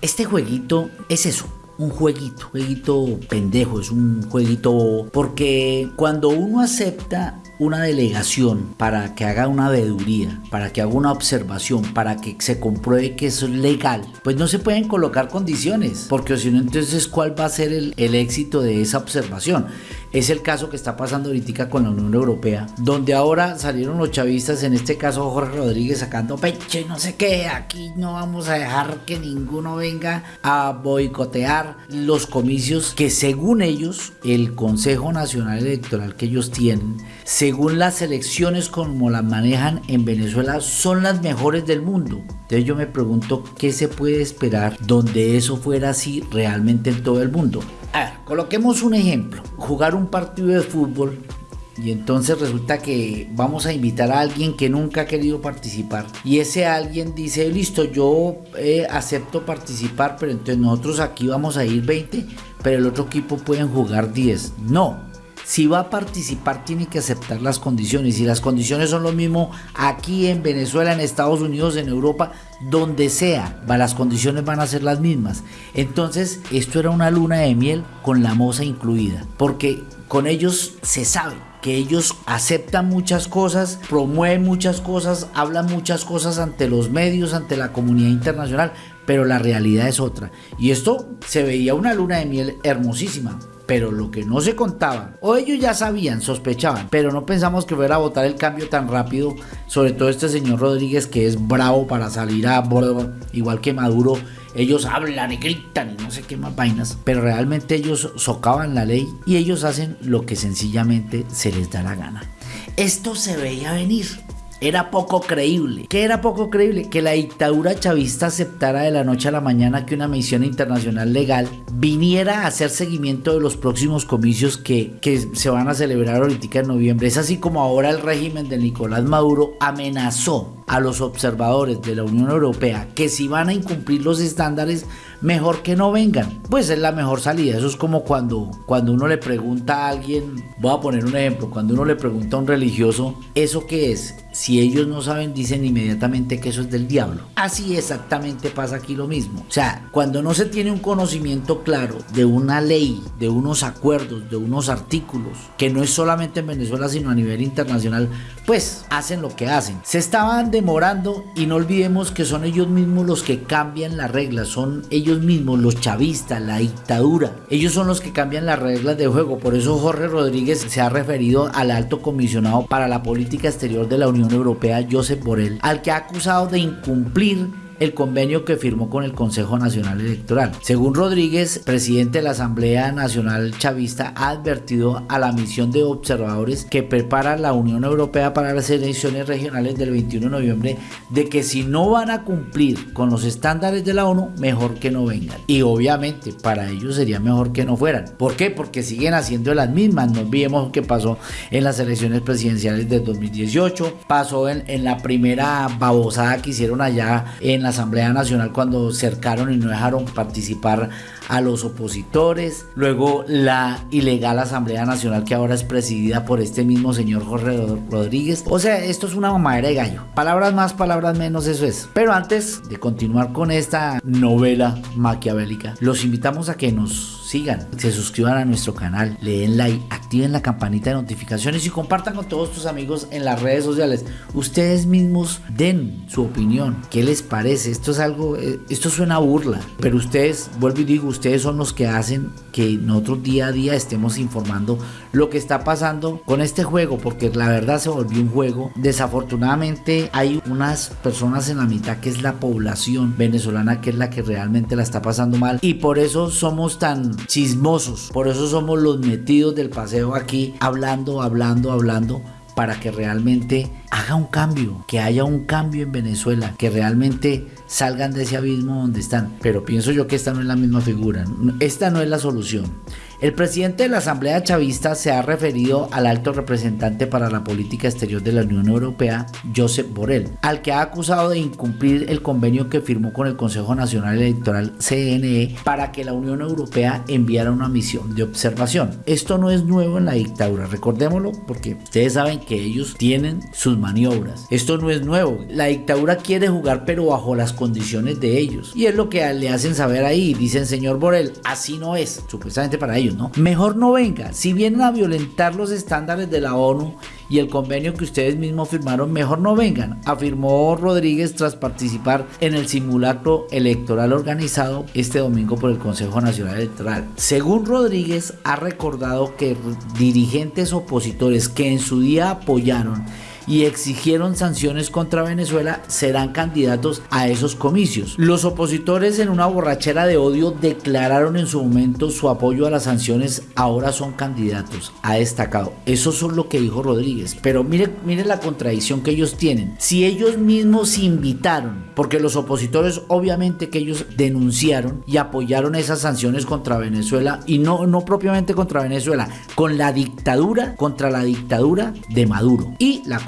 Este jueguito es eso, un jueguito, jueguito pendejo, es un jueguito porque cuando uno acepta una delegación para que haga una veeduría, para que haga una observación, para que se compruebe que es legal, pues no se pueden colocar condiciones, porque si no, entonces, ¿cuál va a ser el éxito de esa observación? Es el caso que está pasando ahorita con la Unión Europea, donde ahora salieron los chavistas, en este caso Jorge Rodríguez, sacando pecho y no sé qué. Aquí no vamos a dejar que ninguno venga a boicotear los comicios que según ellos, el Consejo Nacional Electoral que ellos tienen, según las elecciones como las manejan en Venezuela, son las mejores del mundo. Entonces yo me pregunto qué se puede esperar donde eso fuera así realmente en todo el mundo. A ver, coloquemos un ejemplo. Jugar un partido de fútbol y entonces resulta que vamos a invitar a alguien que nunca ha querido participar. Y ese alguien dice, listo, yo eh, acepto participar, pero entonces nosotros aquí vamos a ir 20, pero el otro equipo pueden jugar 10. No, si va a participar tiene que aceptar las condiciones y las condiciones son lo mismo aquí en Venezuela, en Estados Unidos, en Europa, donde sea, las condiciones van a ser las mismas. Entonces, esto era una luna de miel con la moza incluida, porque con ellos se sabe que ellos aceptan muchas cosas, promueven muchas cosas, hablan muchas cosas ante los medios, ante la comunidad internacional, pero la realidad es otra. Y esto se veía una luna de miel hermosísima, pero lo que no se contaba, o ellos ya sabían, sospechaban, pero no pensamos que fuera a votar el cambio tan rápido, sobre todo este señor Rodríguez que es bravo para salir a bordo, igual que Maduro, ellos hablan y gritan y no sé qué más vainas, pero realmente ellos socavan la ley y ellos hacen lo que sencillamente se les da la gana. Esto se veía venir. Era poco creíble. ¿Qué era poco creíble? Que la dictadura chavista aceptara de la noche a la mañana que una misión internacional legal viniera a hacer seguimiento de los próximos comicios que, que se van a celebrar ahorita en noviembre. Es así como ahora el régimen de Nicolás Maduro amenazó a los observadores de la Unión Europea que si van a incumplir los estándares mejor que no vengan. Pues es la mejor salida. Eso es como cuando, cuando uno le pregunta a alguien, voy a poner un ejemplo, cuando uno le pregunta a un religioso, ¿eso qué es? Si ellos no saben, dicen inmediatamente que eso es del diablo. Así exactamente pasa aquí lo mismo. O sea, cuando no se tiene un conocimiento claro de una ley, de unos acuerdos, de unos artículos, que no es solamente en Venezuela, sino a nivel internacional, pues hacen lo que hacen. Se estaban demorando y no olvidemos que son ellos mismos los que cambian las reglas, son ellos mismos, los chavistas, la dictadura. Ellos son los que cambian las reglas de juego. Por eso Jorge Rodríguez se ha referido al alto comisionado para la política exterior de la Unión Europea, Josep Borrell, al que ha acusado de incumplir el convenio que firmó con el Consejo Nacional Electoral. Según Rodríguez, presidente de la Asamblea Nacional Chavista, ha advertido a la misión de observadores que prepara la Unión Europea para las elecciones regionales del 21 de noviembre de que si no van a cumplir con los estándares de la ONU, mejor que no vengan. Y obviamente para ellos sería mejor que no fueran. ¿Por qué? Porque siguen haciendo las mismas. No olvidemos que pasó en las elecciones presidenciales de 2018, pasó en, en la primera babosada que hicieron allá en la Asamblea Nacional cuando cercaron y no dejaron participar a los opositores, luego la ilegal Asamblea Nacional que ahora es presidida por este mismo señor Jorge Rodríguez. O sea, esto es una mamadera de gallo. Palabras más, palabras menos, eso es. Pero antes de continuar con esta novela maquiavélica, los invitamos a que nos sigan, se suscriban a nuestro canal, le den like, activen la campanita de notificaciones y compartan con todos tus amigos en las redes sociales. Ustedes mismos den su opinión, qué les parece. Esto es algo, eh, esto suena a burla, pero ustedes, vuelvo y digo, ustedes son los que hacen que nosotros día a día estemos informando lo que está pasando con este juego, porque la verdad se volvió un juego. Desafortunadamente hay unas personas en la mitad que es la población venezolana que es la que realmente la está pasando mal y por eso somos tan chismosos. Por eso somos los metidos del paseo aquí, hablando, hablando, hablando para que realmente haga un cambio, que haya un cambio en Venezuela, que realmente salgan de ese abismo donde están. Pero pienso yo que esta no es la misma figura, esta no es la solución. El presidente de la Asamblea Chavista se ha referido al alto representante para la política exterior de la Unión Europea, Josep Borrell, al que ha acusado de incumplir el convenio que firmó con el Consejo Nacional Electoral CNE para que la Unión Europea enviara una misión de observación. Esto no es nuevo en la dictadura, recordémoslo porque ustedes saben que ellos tienen sus maniobras. Esto no es nuevo. La dictadura quiere jugar pero bajo las condiciones de ellos. Y es lo que le hacen saber ahí. Dicen, señor Borrell, así no es, supuestamente para ellos, Mejor no venga. Si vienen a violentar los estándares de la ONU y el convenio que ustedes mismos firmaron, mejor no vengan, afirmó Rodríguez tras participar en el simulacro electoral organizado este domingo por el Consejo Nacional Electoral. Según Rodríguez, ha recordado que dirigentes opositores que en su día apoyaron y exigieron sanciones contra Venezuela serán candidatos a esos comicios. Los opositores en una borrachera de odio declararon en su momento su apoyo a las sanciones, ahora son candidatos, ha destacado. Eso es lo que dijo Rodríguez, pero mire, mire la contradicción que ellos tienen. Si ellos mismos invitaron, porque los opositores obviamente que ellos denunciaron y apoyaron esas sanciones contra Venezuela y no, no propiamente contra Venezuela, con la dictadura, contra la dictadura de Maduro y la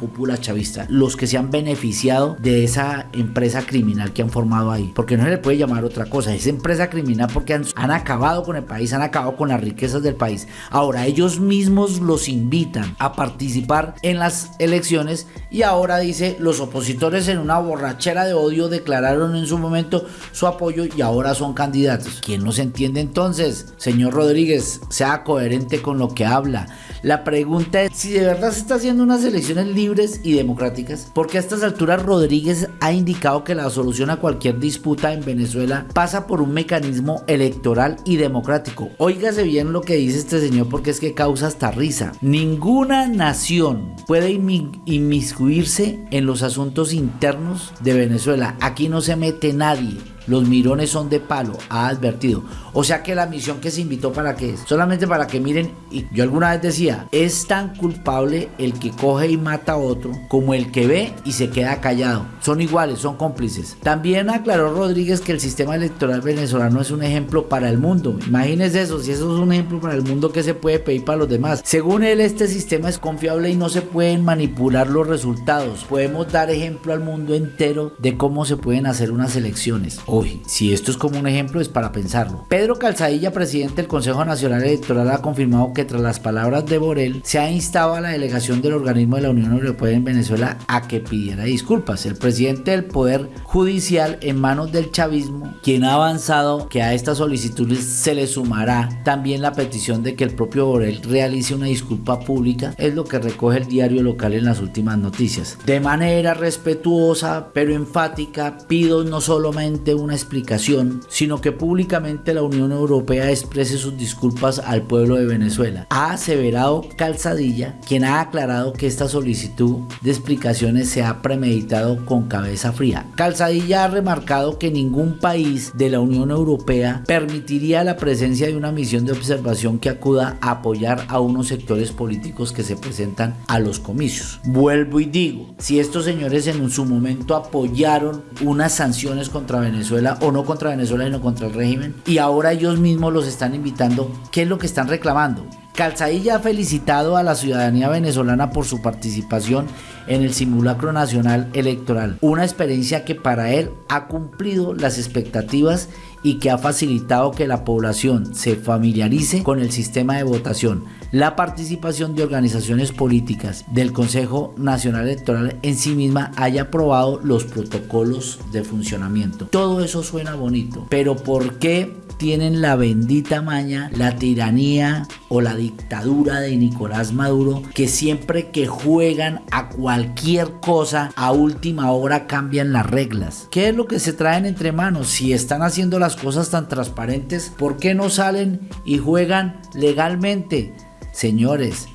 chavista, los que se han beneficiado de esa empresa criminal que han formado ahí. Porque no se le puede llamar otra cosa, es empresa criminal porque han, han acabado con el país, han acabado con las riquezas del país. Ahora ellos mismos los invitan a participar en las elecciones y ahora dice los opositores en una borrachera de odio declararon en su momento su apoyo y ahora son candidatos. ¿Quién no entiende entonces? Señor Rodríguez, sea coherente con lo que habla. La pregunta es si de verdad se está haciendo unas elecciones libres y democráticas, porque a estas alturas Rodríguez ha indicado que la solución a cualquier disputa en Venezuela pasa por un mecanismo electoral y democrático. Óigase bien lo que dice este señor porque es que causa hasta risa. Ninguna nación puede inmiscuirse en los asuntos internos de Venezuela. Aquí no se mete nadie. Los mirones son de palo, ha advertido. O sea que la misión que se invitó para qué es? Solamente para que miren, y yo alguna vez decía, es tan culpable el que coge y mata a otro como el que ve y se queda callado. Son iguales, son cómplices. También aclaró Rodríguez que el sistema electoral venezolano es un ejemplo para el mundo. Imagínense eso, si eso es un ejemplo para el mundo, ¿qué se puede pedir para los demás? Según él, este sistema es confiable y no se pueden manipular los resultados. Podemos dar ejemplo al mundo entero de cómo se pueden hacer unas elecciones. Uy, si esto es como un ejemplo es para pensarlo. Pedro Calzadilla, presidente del Consejo Nacional Electoral, ha confirmado que tras las palabras de Borel se ha instado a la delegación del organismo de la Unión Europea en Venezuela a que pidiera disculpas. El presidente del Poder Judicial en manos del chavismo, quien ha avanzado que a estas solicitudes se le sumará también la petición de que el propio Borel realice una disculpa pública, es lo que recoge el diario local en las últimas noticias. De manera respetuosa pero enfática, pido no solamente una explicación, sino que públicamente la Unión Europea exprese sus disculpas al pueblo de Venezuela. Ha aseverado Calzadilla, quien ha aclarado que esta solicitud de explicaciones se ha premeditado con cabeza fría. Calzadilla ha remarcado que ningún país de la Unión Europea permitiría la presencia de una misión de observación que acuda a apoyar a unos sectores políticos que se presentan a los comicios. Vuelvo y digo, si estos señores en su momento apoyaron unas sanciones contra Venezuela, o no contra Venezuela, sino contra el régimen. Y ahora ellos mismos los están invitando. ¿Qué es lo que están reclamando? Calzadilla ha felicitado a la ciudadanía venezolana por su participación en el simulacro nacional electoral, una experiencia que para él ha cumplido las expectativas y que ha facilitado que la población se familiarice con el sistema de votación, la participación de organizaciones políticas del Consejo Nacional Electoral en sí misma haya aprobado los protocolos de funcionamiento. Todo eso suena bonito, pero ¿por qué tienen la bendita maña, la tiranía o la dictadura de Nicolás Maduro, que siempre que juegan a cualquier cosa, a última hora cambian las reglas. ¿Qué es lo que se traen entre manos? Si están haciendo las cosas tan transparentes, ¿por qué no salen y juegan legalmente? Señores,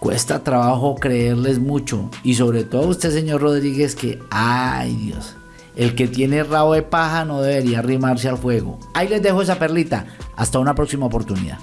cuesta trabajo creerles mucho. Y sobre todo usted, señor Rodríguez, que, ay Dios, el que tiene rabo de paja no debería arrimarse al fuego. Ahí les dejo esa perlita. Hasta una próxima oportunidad.